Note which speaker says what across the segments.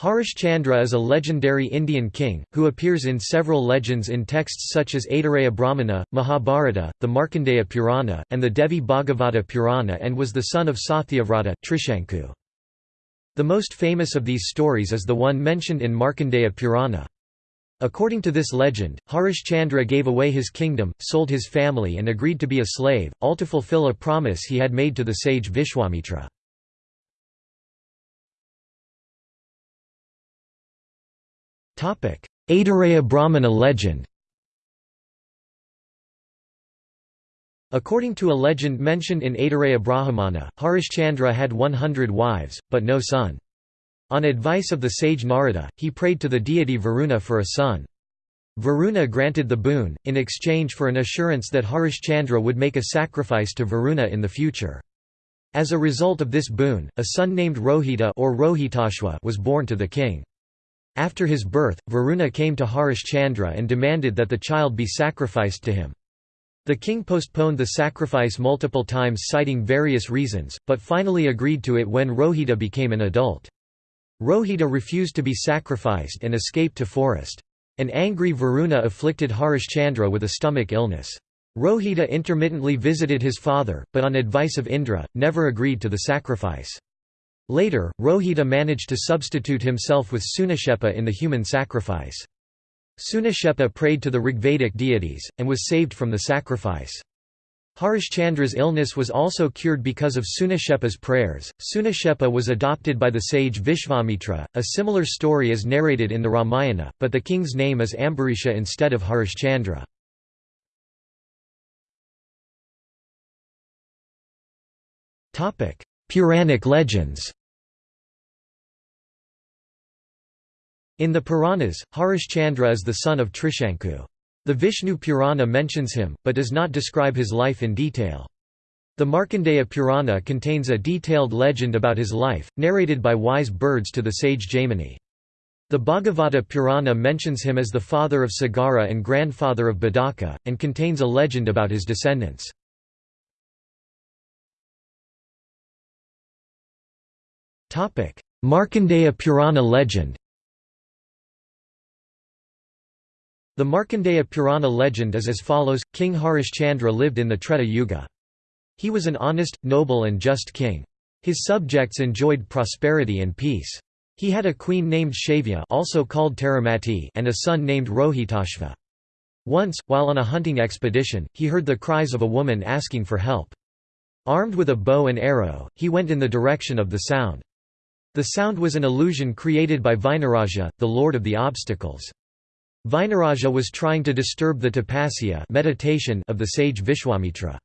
Speaker 1: Harish Chandra is a legendary Indian king, who appears in several legends in texts such as Aitareya Brahmana, Mahabharata, the Markandeya Purana, and the Devi Bhagavata Purana and was the son of Satyavrata, Trishanku. The most famous of these stories is the one mentioned in Markandeya Purana. According to this legend, Harish Chandra gave away his kingdom, sold his family and agreed to be a slave, all to fulfill a promise he had made to the sage Vishwamitra. Aitareya Brahmana legend According to a legend mentioned in Aitareya Brahmana, Harishchandra had 100 wives, but no son. On advice of the sage Narada, he prayed to the deity Varuna for a son. Varuna granted the boon, in exchange for an assurance that Harishchandra would make a sacrifice to Varuna in the future. As a result of this boon, a son named Rohita or Rohitashva was born to the king. After his birth, Varuna came to Harish Chandra and demanded that the child be sacrificed to him. The king postponed the sacrifice multiple times citing various reasons, but finally agreed to it when Rohita became an adult. Rohita refused to be sacrificed and escaped to forest. An angry Varuna afflicted Harish Chandra with a stomach illness. Rohita intermittently visited his father, but on advice of Indra, never agreed to the sacrifice. Later, Rohita managed to substitute himself with Sunashepa in the human sacrifice. Sunashepa prayed to the Rigvedic deities, and was saved from the sacrifice. Harishchandra's illness was also cured because of Sunashepa's prayers. Sunashepa was adopted by the sage Vishvamitra. A similar story is narrated in the Ramayana, but the king's name is Ambarisha instead of Harishchandra. Puranic legends In the Puranas, Harishchandra is the son of Trishanku. The Vishnu Purana mentions him, but does not describe his life in detail. The Markandeya Purana contains a detailed legend about his life, narrated by wise birds to the sage Jaimini. The Bhagavata Purana mentions him as the father of Sagara and grandfather of Badaka, and contains a legend about his descendants. Markandeya Purana legend The Markandeya Purana legend is as follows, King Harishchandra lived in the Treta Yuga. He was an honest, noble and just king. His subjects enjoyed prosperity and peace. He had a queen named Shavya also called Taramati and a son named Rohitashva. Once, while on a hunting expedition, he heard the cries of a woman asking for help. Armed with a bow and arrow, he went in the direction of the sound. The sound was an illusion created by Vighnaraja, the lord of the obstacles. Vighnaraja was trying to disturb the tapasya meditation of the sage Vishwamitra.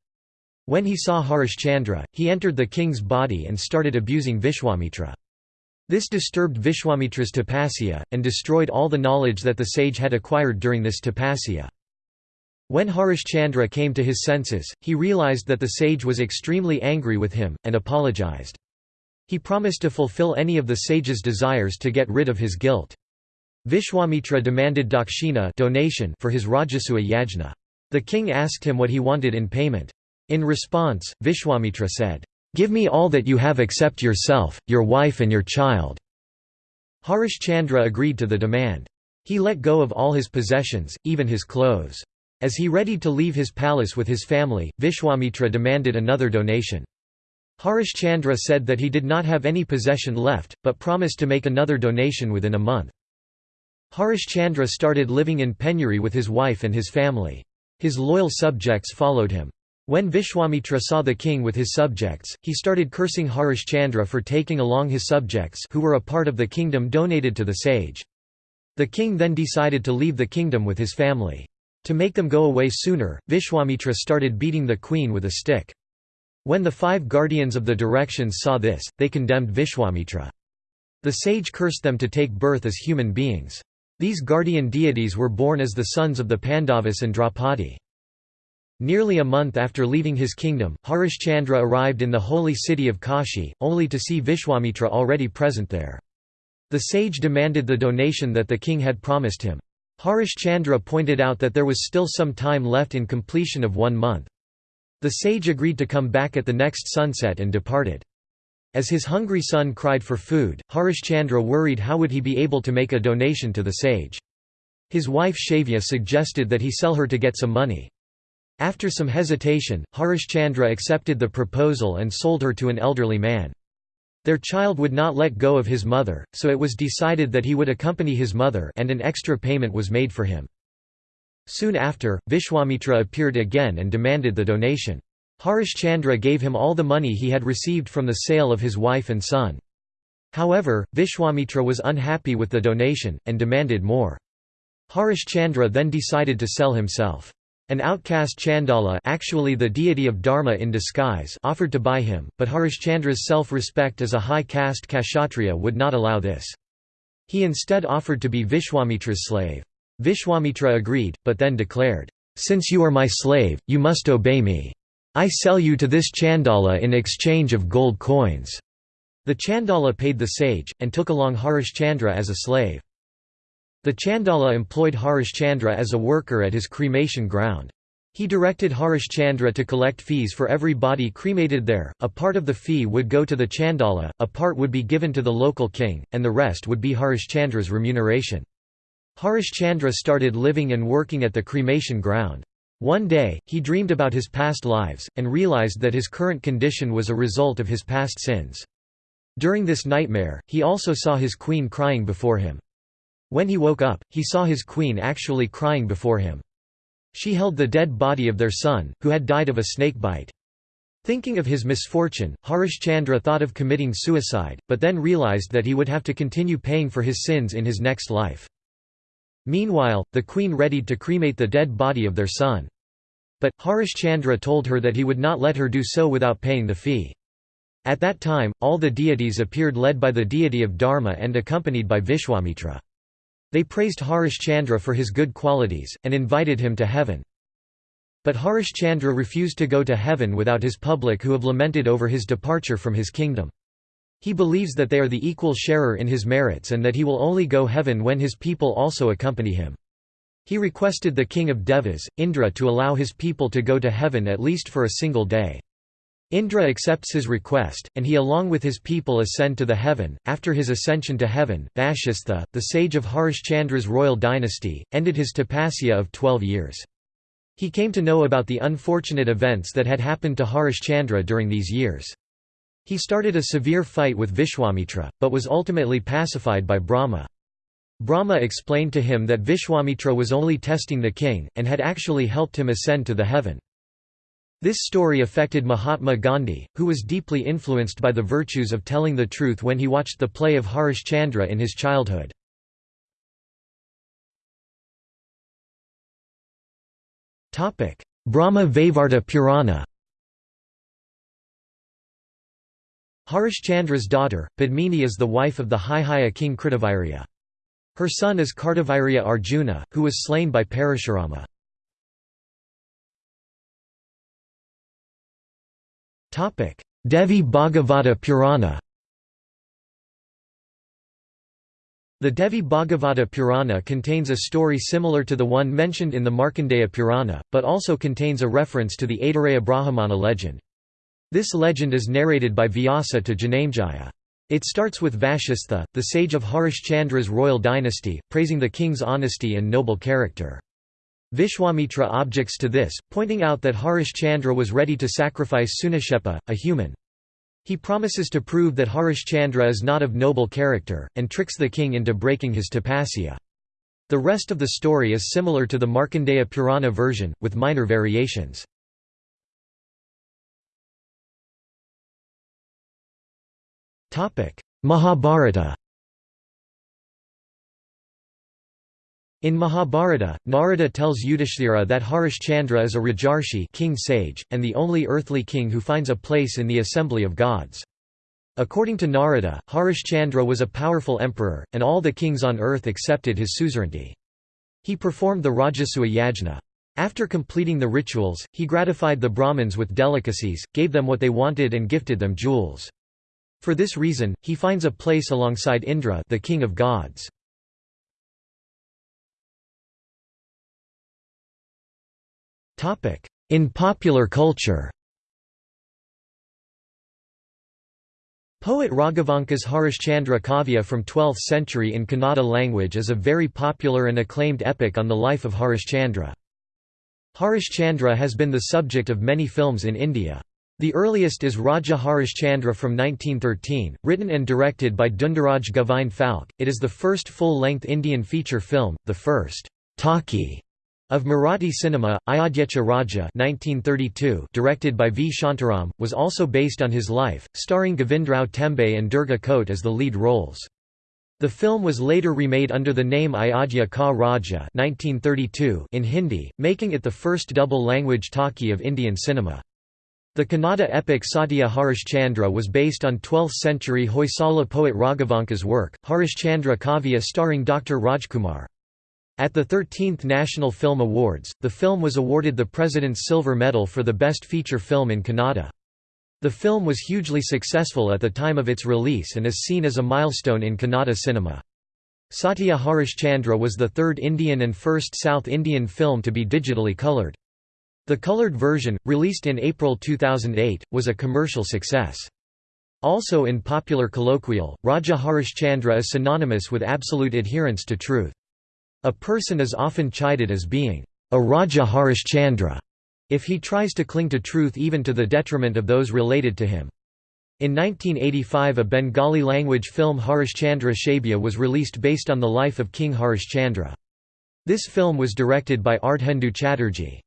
Speaker 1: When he saw Harishchandra, he entered the king's body and started abusing Vishwamitra. This disturbed Vishwamitra's tapasya, and destroyed all the knowledge that the sage had acquired during this tapasya. When Harishchandra came to his senses, he realized that the sage was extremely angry with him, and apologized. He promised to fulfill any of the sage's desires to get rid of his guilt. Vishwamitra demanded dakshina donation for his Rajasuya yajna. The king asked him what he wanted in payment. In response, Vishwamitra said, "'Give me all that you have except yourself, your wife and your child.' Harishchandra agreed to the demand. He let go of all his possessions, even his clothes. As he readied to leave his palace with his family, Vishwamitra demanded another donation. Harishchandra said that he did not have any possession left, but promised to make another donation within a month. Harishchandra started living in penury with his wife and his family. His loyal subjects followed him. When Vishwamitra saw the king with his subjects, he started cursing Harishchandra for taking along his subjects who were a part of the kingdom donated to the sage. The king then decided to leave the kingdom with his family. To make them go away sooner, Vishwamitra started beating the queen with a stick. When the five guardians of the directions saw this, they condemned Vishwamitra. The sage cursed them to take birth as human beings. These guardian deities were born as the sons of the Pandavas and Draupadi. Nearly a month after leaving his kingdom, Harishchandra arrived in the holy city of Kashi, only to see Vishwamitra already present there. The sage demanded the donation that the king had promised him. Harishchandra pointed out that there was still some time left in completion of one month. The sage agreed to come back at the next sunset and departed. As his hungry son cried for food, Harishchandra worried how would he be able to make a donation to the sage. His wife Shavya suggested that he sell her to get some money. After some hesitation, Harishchandra accepted the proposal and sold her to an elderly man. Their child would not let go of his mother, so it was decided that he would accompany his mother and an extra payment was made for him. Soon after, Vishwamitra appeared again and demanded the donation. Harishchandra gave him all the money he had received from the sale of his wife and son. However, Vishwamitra was unhappy with the donation, and demanded more. Harishchandra then decided to sell himself. An outcast Chandala actually the deity of Dharma in disguise offered to buy him, but Harishchandra's self-respect as a high caste Kshatriya would not allow this. He instead offered to be Vishwamitra's slave. Vishwamitra agreed, but then declared, "'Since you are my slave, you must obey me. I sell you to this Chandala in exchange of gold coins." The Chandala paid the sage, and took along Harishchandra as a slave. The Chandala employed Harishchandra as a worker at his cremation ground. He directed Harishchandra to collect fees for every body cremated there, a part of the fee would go to the Chandala, a part would be given to the local king, and the rest would be Harishchandra's remuneration. Harishchandra started living and working at the cremation ground. One day, he dreamed about his past lives, and realized that his current condition was a result of his past sins. During this nightmare, he also saw his queen crying before him. When he woke up, he saw his queen actually crying before him. She held the dead body of their son, who had died of a snake bite. Thinking of his misfortune, Harishchandra thought of committing suicide, but then realized that he would have to continue paying for his sins in his next life. Meanwhile, the queen readied to cremate the dead body of their son. But, Harishchandra told her that he would not let her do so without paying the fee. At that time, all the deities appeared led by the deity of Dharma and accompanied by Vishwamitra. They praised Harishchandra for his good qualities, and invited him to heaven. But Harishchandra refused to go to heaven without his public who have lamented over his departure from his kingdom. He believes that they are the equal sharer in his merits and that he will only go heaven when his people also accompany him. He requested the king of Devas, Indra to allow his people to go to heaven at least for a single day. Indra accepts his request, and he along with his people ascend to the heaven. After his ascension to heaven, Vashistha, the sage of Harishchandra's royal dynasty, ended his tapasya of twelve years. He came to know about the unfortunate events that had happened to Harishchandra during these years. He started a severe fight with Vishwamitra, but was ultimately pacified by Brahma. Brahma explained to him that Vishwamitra was only testing the king, and had actually helped him ascend to the heaven. This story affected Mahatma Gandhi, who was deeply influenced by the virtues of telling the truth when he watched the play of Harish Chandra in his childhood. Brahma Vaivarta Purana Harishchandra's daughter, Padmini is the wife of the Haihaya king Kritavirya. Her son is Kartavirya Arjuna, who was slain by Parashurama. Devi Bhagavata Purana The Devi Bhagavata Purana contains a story similar to the one mentioned in the Markandeya Purana, but also contains a reference to the Aitareya Brahmana legend. This legend is narrated by Vyasa to Janamejaya. It starts with Vashistha, the sage of Harishchandra's royal dynasty, praising the king's honesty and noble character. Vishwamitra objects to this, pointing out that Harishchandra was ready to sacrifice Sunashepa, a human. He promises to prove that Harishchandra is not of noble character, and tricks the king into breaking his tapasya. The rest of the story is similar to the Markandeya Purana version, with minor variations. Mahabharata In Mahabharata, Narada tells Yudhishthira that Harishchandra is a Rajarshi king sage, and the only earthly king who finds a place in the assembly of gods. According to Narada, Harishchandra was a powerful emperor, and all the kings on earth accepted his suzerainty. He performed the Rajasuya yajna. After completing the rituals, he gratified the Brahmins with delicacies, gave them what they wanted and gifted them jewels. For this reason, he finds a place alongside Indra the king of gods. In popular culture Poet Raghavanka's Harishchandra Kavya from 12th century in Kannada language is a very popular and acclaimed epic on the life of Harishchandra. Harishchandra has been the subject of many films in India. The earliest is Raja Harishchandra from 1913, written and directed by Dhundiraj Govind Phalke. It is the first full-length Indian feature film, the first talkie of Marathi cinema, Ayodhyacha Raja 1932, directed by V. Shantaram, was also based on his life, starring Govindrao Tembe and Durga Kote as the lead roles. The film was later remade under the name Ayodhya Ka Raja 1932 in Hindi, making it the first double-language talkie of Indian cinema. The Kannada epic Satya Harishchandra was based on 12th-century Hoysala poet Raghavanka's work, Harishchandra Kavya starring Dr. Rajkumar. At the 13th National Film Awards, the film was awarded the President's Silver Medal for the Best Feature Film in Kannada. The film was hugely successful at the time of its release and is seen as a milestone in Kannada cinema. Satya Harishchandra was the third Indian and first South Indian film to be digitally colored. The colored version, released in April 2008, was a commercial success. Also in popular colloquial, Raja Harishchandra is synonymous with absolute adherence to truth. A person is often chided as being a Raja Harishchandra if he tries to cling to truth even to the detriment of those related to him. In 1985 a Bengali-language film Harishchandra Shabya was released based on the life of King Harishchandra. This film was directed by Ardhendu Chatterjee.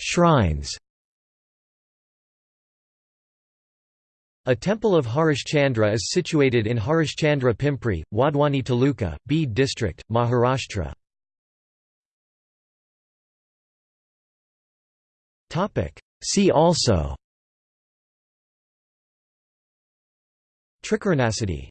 Speaker 1: Shrines A temple of Harishchandra is situated in Harishchandra Pimpri, Wadhwani Taluka, Beed district, Maharashtra. See also Trikarnasati